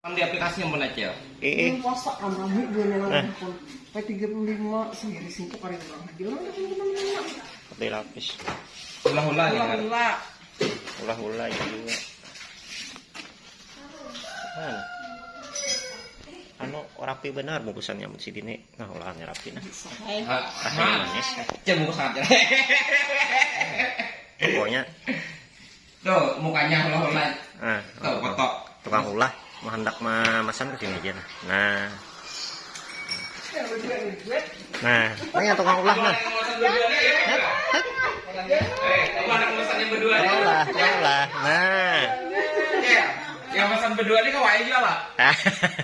Kan di aplikasinya mana cel? Eh, Ini puasa kan rambut gue nih Eh. handphone. P35 sendiri singkuk kali orang lagi. Orang lagi gimana? kopi lapis. Ulah-ulah ya kan? Ulah Ulah-ulah ya juga. Mana? Anu rapi benar bungkusannya si dini. Nah, ulahnya rapi nah. Rasanya ah. manis. Cel bungkus sangat cel. Pokoknya, Tuh mukanya ulah-ulah. ah, Tuh foto. tukang ulah mau hendak ma masan ke sini aja nah. Nah, nah, nah yang tukang ulah nah. Hek, hek. Kamu anak pesannya berdua nih. Ulah, ulah. Nah. Yang pesan berdua nih kau aja lah. ini